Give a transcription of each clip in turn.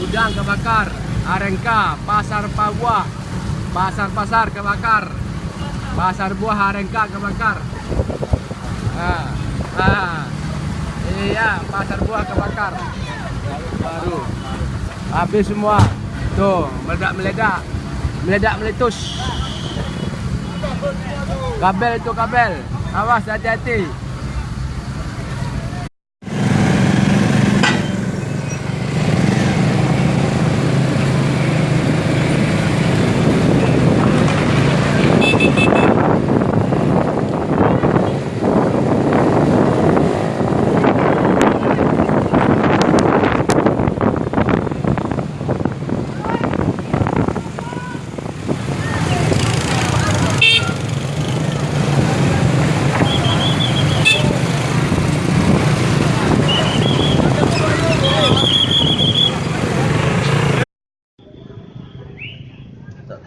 Gudang kebakar, Arengka, Pasar Papua, Pasar-pasar kebakar, Pasar Buah Arengka kebakar. Ah, ah, iya, Pasar Buah kebakar. Baru, habis semua. Tuh, meledak-meledak, meledak-meletus. Kabel itu kabel. Awas hati-hati.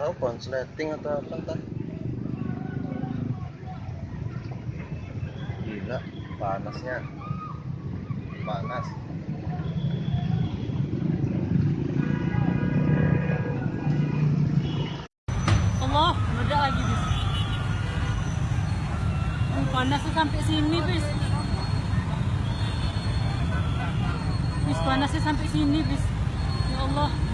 Tahu konsleting atau apa entah gila panasnya panas Allah, meledak lagi bis. Oh, panasnya sampai sini bis. Bis panasnya sampai sini bis. Ya Allah.